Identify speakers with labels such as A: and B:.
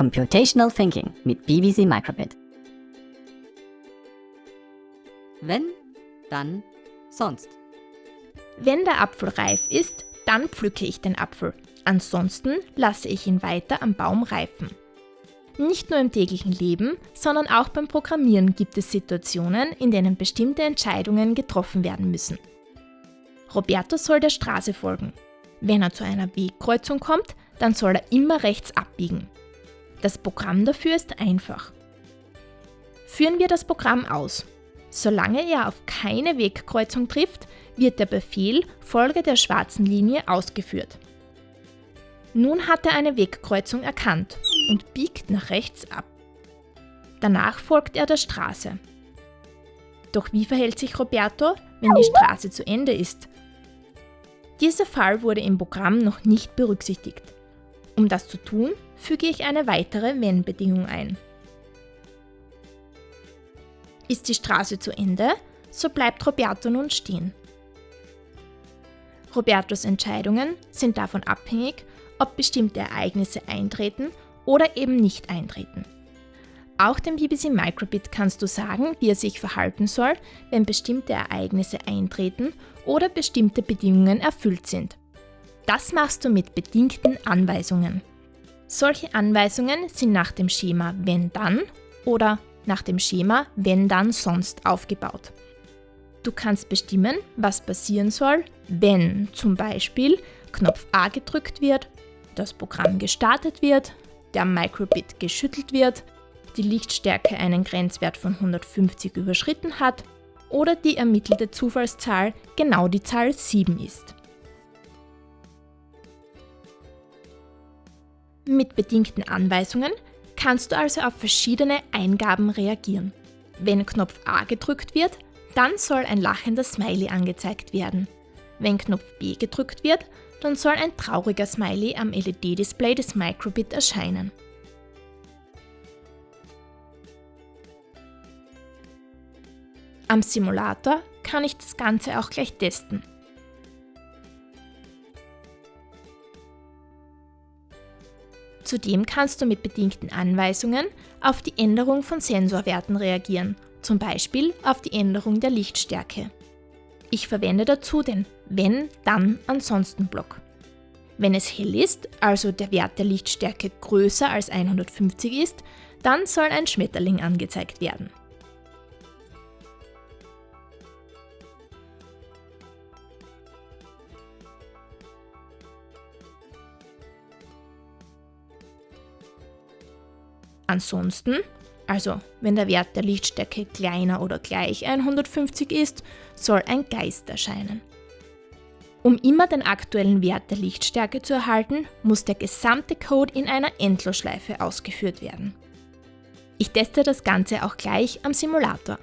A: Computational Thinking mit BBC Microbit. Wenn, dann, sonst.
B: Wenn der Apfel reif ist, dann pflücke ich den Apfel. Ansonsten lasse ich ihn weiter am Baum reifen. Nicht nur im täglichen Leben, sondern auch beim Programmieren gibt es Situationen, in denen bestimmte Entscheidungen getroffen werden müssen. Roberto soll der Straße folgen. Wenn er zu einer Wegkreuzung kommt, dann soll er immer rechts abbiegen. Das Programm dafür ist einfach. Führen wir das Programm aus. Solange er auf keine Wegkreuzung trifft, wird der Befehl Folge der schwarzen Linie ausgeführt. Nun hat er eine Wegkreuzung erkannt und biegt nach rechts ab. Danach folgt er der Straße. Doch wie verhält sich Roberto, wenn die Straße zu Ende ist? Dieser Fall wurde im Programm noch nicht berücksichtigt. Um das zu tun, füge ich eine weitere Wenn-Bedingung ein. Ist die Straße zu Ende, so bleibt Roberto nun stehen. Robertos Entscheidungen sind davon abhängig, ob bestimmte Ereignisse eintreten oder eben nicht eintreten. Auch dem BBC Microbit kannst du sagen, wie er sich verhalten soll, wenn bestimmte Ereignisse eintreten oder bestimmte Bedingungen erfüllt sind. Das machst du mit bedingten Anweisungen. Solche Anweisungen sind nach dem Schema wenn dann oder nach dem Schema wenn dann sonst aufgebaut. Du kannst bestimmen, was passieren soll, wenn zum Beispiel Knopf A gedrückt wird, das Programm gestartet wird, der Microbit geschüttelt wird, die Lichtstärke einen Grenzwert von 150 überschritten hat oder die ermittelte Zufallszahl genau die Zahl 7 ist. Mit bedingten Anweisungen kannst du also auf verschiedene Eingaben reagieren. Wenn Knopf A gedrückt wird, dann soll ein lachender Smiley angezeigt werden. Wenn Knopf B gedrückt wird, dann soll ein trauriger Smiley am LED-Display des Microbit erscheinen. Am Simulator kann ich das Ganze auch gleich testen. Zudem kannst du mit bedingten Anweisungen auf die Änderung von Sensorwerten reagieren, zum Beispiel auf die Änderung der Lichtstärke. Ich verwende dazu den Wenn, dann, ansonsten Block. Wenn es hell ist, also der Wert der Lichtstärke größer als 150 ist, dann soll ein Schmetterling angezeigt werden. Ansonsten, also wenn der Wert der Lichtstärke kleiner oder gleich 150 ist, soll ein Geist erscheinen. Um immer den aktuellen Wert der Lichtstärke zu erhalten, muss der gesamte Code in einer Endlosschleife ausgeführt werden. Ich teste das Ganze auch gleich am Simulator.